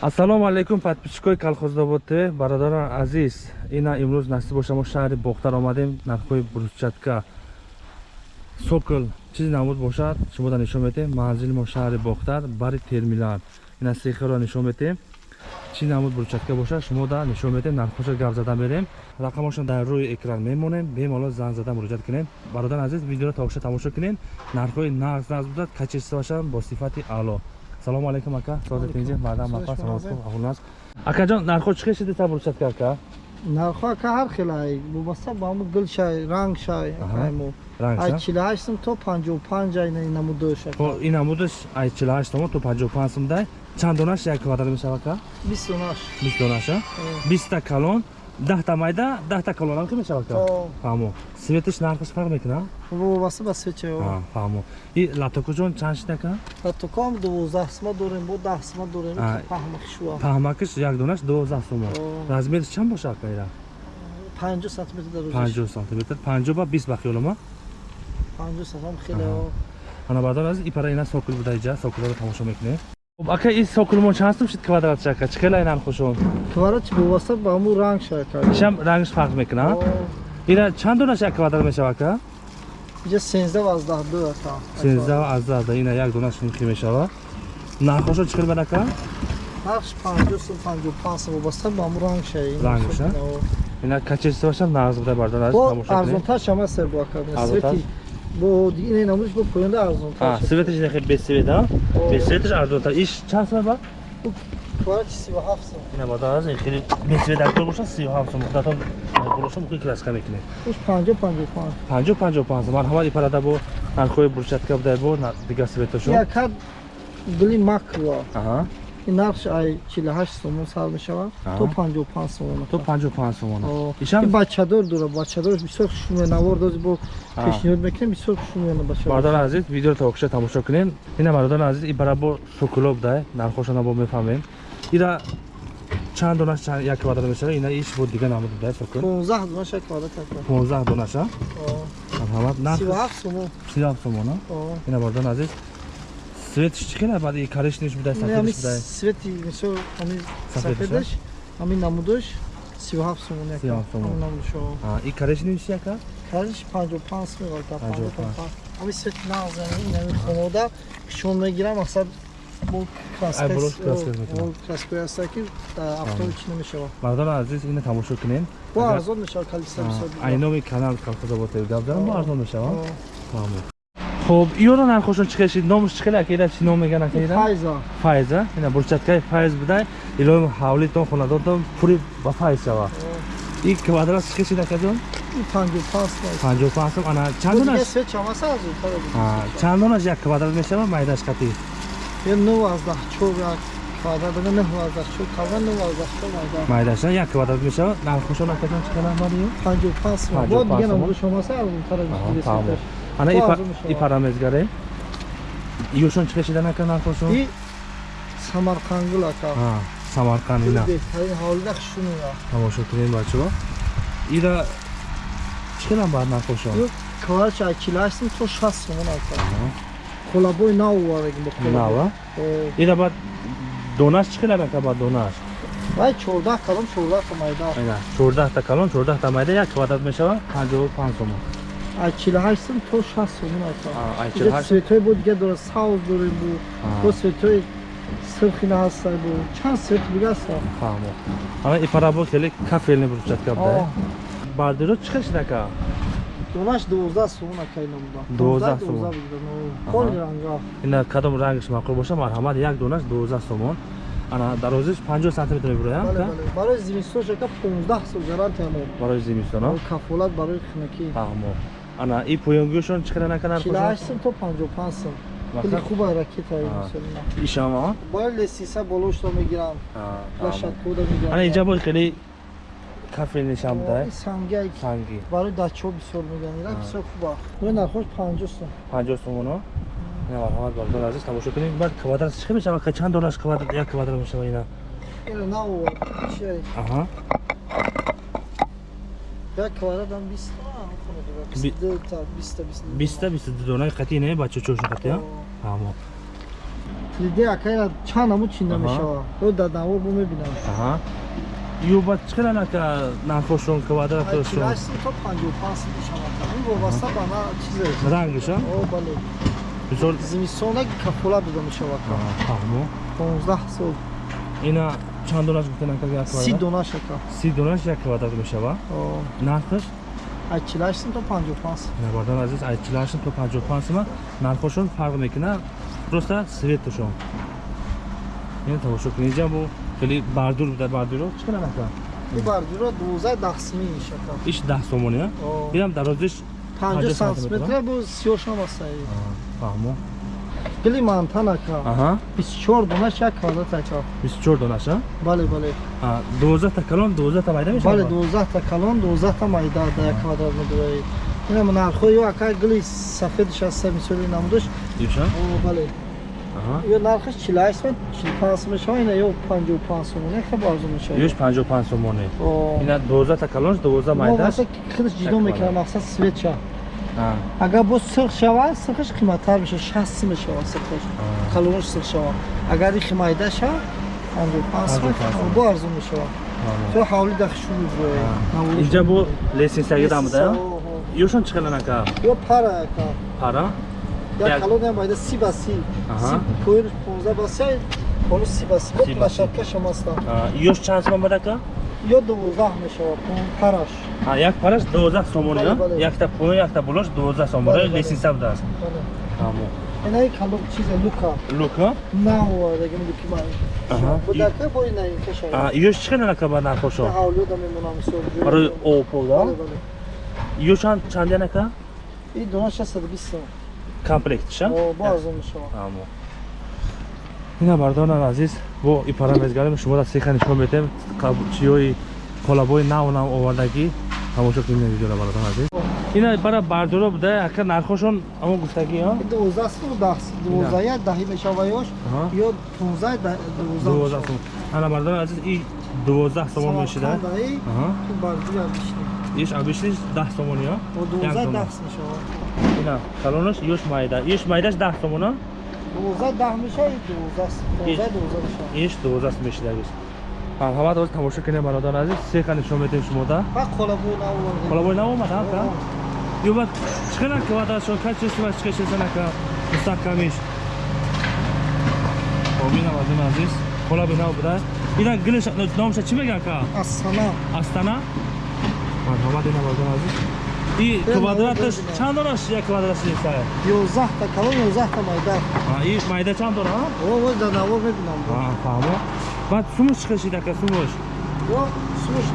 ассалому алайкум подписчикои колхоздобод тв бародарон азиз ина имрӯз насиб боша мо шаҳри бохтар омадем нархҳои брусчатка сокл чизе намуд бошад? Шумода нишон метем? Манзили мо шаҳри бохтар бари терминал ина сехиро нишон метем. Чӣ намуд брусчатка бошад? Шумода нишон метем нархҳоша гап зада мерем. Рақамошон дар рӯи экран мемонем бемоло занг зада муроҷиат кунем. Бародарон азиз видеоро тоша тамошо кунем. Нархҳои нағз нағз будад качествашан бо сифати аъло салому алейкум ака. Созетинҷи мадам мақа саломатум аҳулнас акаҷон нархҳо чӣ хел шиди табурчатка ака? Нархҳо ака ҳар хелай вобаста ба ҳамун гул шай ранг шай акайму ай чилҳашт сум то панҷоҳу панҷ ай намудош ин намудаш ай чилҳашт сомон то панҷоҳу панҷ сум дай. Чанд донаш як квадрат мешава ака? Бист донаш. Бист донаша биста калон даҳта майда даҳта колонам ки мешавад фаҳмо. Светиш нархаш фарқ мекуна вобаста ба свеча фаҳмо. И латокуҷон чанд шида ка? Латокам дувоздаҳ сума дорем бо даҳ сума дорем паҳмакишуа паҳмакиш як донаш дувоздаҳ сума размериш чанд бошад ка ира панҷо сантиметр дар панҷо сантиметр. Панҷо ба бист ба хиёлама панҷо сантиметр хеле ана баъдан аз ипара ина сокил буда иҷа. Сокилро тамошо мекунем خب اکا این ساکلمون چند سم شد کوادرات شکا چه کلا اینان خوشون کوادرات چه بواسطه با همون رنگ شکا شم رنگش فرق میکنه اینا چند دونه شک کوادرات میشه اکا اینجا 13 و 12 دو اکا 13 و 12 اینا یک دونه شون کی میشه نرخشون چه کلا اکا نرخش 50 سم 55 سم واسطه با همون رنگ شه رنگش اینا کچسته باشن نازک بوده بردار از تماشا ارزون تر شما سر با اکا бо дине намудиш бо поёнда арзонтар светиш нехе без света без светиш арзонтар иш чанд сум ба? Квадрат 37 сум ина бо даз хели без света актор боша 37 сум. Датон гуроша мо класка мекне уш 50 55 50 55 марҳамат ипарада бо нархои бурчатка буда бо дига светашо я кад гли макро. Аҳа ин нархш ай 48 сомон сар мешавад. То 55 сомон то 55 сомон ишам бачадор дора бачадорш бисёр хушмӯянавор доз бо пешниҳод мекунем бисёр хушмӯяна бача мардон азиз видеоро та окша тамошо кунем. Ина мардон азиз ибара бо сокулоб дай нархошона бо мефаҳмем. Ира чанд донаш як квадрат мешава ина иш бо дига намуд дай сокул 15 донаш як квадрат 15 донаша марҳамат нарх 37 сомон. 37 сомон ина мардон азиз светиш чӣ хела баъди коричневиш будай сафедиш будай. Свети мисол ҳамин сафедаш ҳамин намудош 37 сомон як сомон намудош и коричневиш яка корич 55 сомон галта 55 ҳамин свети нағзани ин хонода шон мегирам мақсад бо краскои аста ки автори чӣ намешавад? Мардони азиз ина тамошо кунем. Бо арзон мешавад калиса айноми канал калхозободтеви гап дарам бо арзон мешавад хуб иёро нархошон чӣ кашид номш чӣ кела акида чӣ ном меган акида файза. Файза? Ина бурчаткаи файз буда илои ҳавлитон хонадонтон пури ба файз шава. И квадрат чӣ кашид акаҷон панҷоҳу сум ана чандонаш чандонаш як квадрат мешава майдаш қати майдаша як квадрат мешава нархошон акаҷон чӣ кела мариё ана ипарамезгаре иёшон чӣ кашида накан нархошон самарқангул ака самарқанд ина тамошо кунем бачаҳо ира чӣ келам баъд нархошон кварча чилаштим то шаст сомон ака қолабои нав овардагим нава ира баъд донаш чӣ келам ака баъд донаш вай чордаҳ калон чордаҳта майда чордаҳта калон чордаҳта майда як квадрат мешавад панҷоҳу панҷ сомон ай 48 сум то 60 сум ака светои бо дига дора сауз дорем бу. Бо светои сирхина ҳаста бу чанд свет дига аста фаҳмо. Ана ипарабо хеле кафелни бурчатка буда бардиро чӣ хел шидака донаш 12 сум ака инамуда 12 сум холи ранга. Ина кадом рангиш маъқул боша марҳамат як донаш 12 сомон ана дарозиш 50 сантиметр мебуроям ка? барои зимистонш ака 15 сум гарантия мо барои зимистон кафолат барои хинаки фаҳмо ана и поёнгӯшон чӣ қадар накардан 48 сум то 55 сум хеле хуба ракета ишама бояд лесиса болошро мегиранд лашадкода мегиранд ана инҷа бо хеле кафе нишан буда санги санги. Барои дачаҳо бисёр мегиранд ира бисёр хуба. Ин нархош 50 сум. 50 сумоно ина марҳамат бардор азиз тамошо кунем. Баъд квадрат чӣ мешава? Чанд донаш квадрат як квадрат мешава ина? Ина аҳа. Як квадратам 20 биста биста донаи қатӣ не? Ба чӯчӯшон қатӣ ҳамо 3D акайра чанд намуд чинда мешава ё дар навор бо мебинам. Аҳа. Ю ба чиқадар нака нархошон квадратошон? чилаш сум то 55 сум мешава ин вобаста ба на чизе Рангиша? о бале. Мисол зимистона кафола дода мешава фаҳмо. 15 сол. Ина чанд донаш гуфта нака як си квадрат? дона шака Си донаш як квадрат мешава. Нархаш? Ай чилаш сум то 55 сум Набардан азиз айчилашон то 55 сума нархошон фарқ мекунад. Просто светошон. Ин тамошо кунед ҷа бу хеле бардур буда бардуро чиқадар нака? ин бардиро 12 10 суми шака Иш 10 сомон я? О. Инам дарозиш 50 сантиметр, бу 38 аста фаҳмо. Гили мантанака Аҳа. 24 дона шак квадрат ака 24 донаш а? бале бале А 12 та калон 12 та майда мешава? бале 12 та калон 12 та майда да як квадрат мебурай ина нархо ё ака гили сафедиш аста мисоли намудаш Юша? о бале Аҳа. ё нархаш 48 сум 45 сум мешава ина ё 55 сум не хабар арзон мешава Юш 55 сомоне. о Ина 12 та калон 12 мо майда. васа хидаш ҷидо мекунам мақсад свет ша А. агар бо сирх шава сирхаш қиматтар меша 60 сум мешава сирхаш. А. калонаш сирх шава агар ихи майда ша 55 сум 55 сум. бо арзон мешава фаҳмо. то ҳавли дахшу мебурай Инҷа бу лесенсияги дамда я? Юшон чиқадар нака? ё пара яка Пара? як Як- калон ям байда си ба си. Пойр 15 ба си холо си. Ба си. бо плашадка шамаста Юш чанд сомон бадака? Ё 12 мешава параш А як параш 12 сомон бале. Якта поин, якта булош 12 сомон. Бале, бале. Лесенсия будааст. Фаҳмо. инаи калон чиза лука Лука? нау дагим луки май Аҳа. будака бо инаи каша А, Юш чиқадар нака ба нархошо? ҳавлё да мемонам мисол Барои опо да? бале бале Юшан чанд я нака? и донаша 120 сум Комплектша? о бо арзон мешава Амо. Ина бардонан азиз, бо и парамезгарим шуморо сеха нишон метем чиёи колабои нав нав овардаги тамошо кунем видеоро бардон азиз. Ина бара бардоро буда ака нархошон амон гуфтаги ҳа? 12 сум 10 12 я даҳи мешава ёш Аҳа. ё 15 да 12 12 сом. Ана бардон азиз и 12 сомон мешида. Иш абишиш 10 сомон Як 12 дона. 10 мешава Ина калонаш ёш майда. Ёш майдаш 10 сомон а? 12 10 мешава и 12 12 12 мешава Иш 12 мешида агис. Марҳамат оз тамошо кунем бародар азиз. Сеха нишон метем шумода. ба қолабой наовард Колабой наомад ҳака? Юбат чиқана квадрат ка чеси ва чиқа чеса нака мустаҳкамиш. Обинам аз ин азиз. Колаби нав буда. Ина гилиш номша чӣ мегӯяд ка? асана Астана? Марҳамат ина бардон азиз. И Бе, квадраташ бе, бе. чанд донаш як квадрат неста? 11 та калон 11 та майда А и майда чанд дона? о ой да навор мебинам А фаҳмо. Баъд сумуш чиқа шида ка сумуш? ё сумуш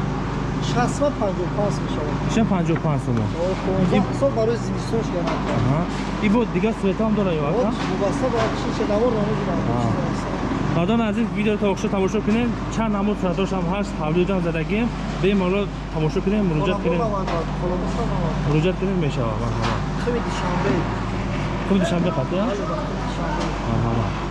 60 55 мешава Иша 55 сумо. о 15 сол барои зимистош гана Аҳа. И бо дигар суветам дора ё ака? вобаста ба чи навор намебинам Бардон азиз видео то охшо тамошо кунем. Чанд намуд суратошам ҳаст. Ҳавлиҷон задагим бемало тамошо кунем муроҷиат кунем. муроҷиат кунем мешава марҳамат хими душанбе. Куми душанбе қатъ я? бале душанбе марҳамат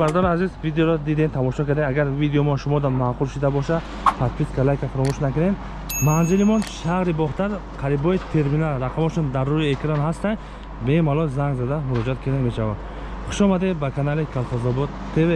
бародари азиз видеоро дидем тамошо кардем. Агар видеомон шумода маъқул шуда боша подписка лайка фаромӯш накунем манзилимон шаҳри бохтар қарибои терминал. Рақамошон дар рӯи экран ҳастанд. Бемалол занг зада муроҷиат кардем мешавад. Хушомадед ба канали колхозобод тв